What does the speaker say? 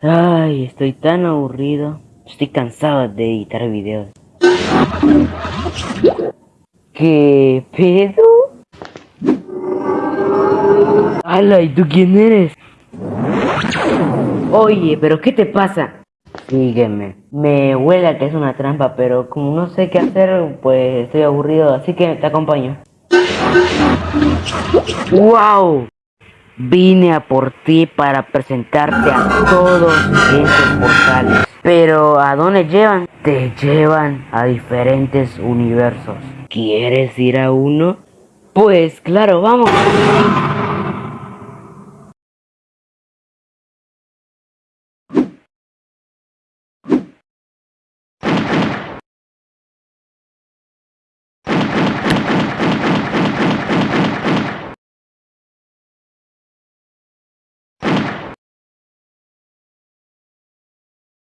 Ay, estoy tan aburrido. Estoy cansado de editar videos. ¿Qué pedo? ¡Hala! ¿Y tú quién eres? Oye, ¿pero qué te pasa? Sígueme. Me huele a que es una trampa, pero como no sé qué hacer, pues estoy aburrido, así que te acompaño. ¡Wow! Vine a por ti para presentarte a todos esos portales. Pero ¿a dónde llevan? Te llevan a diferentes universos. ¿Quieres ir a uno? Pues claro, vamos.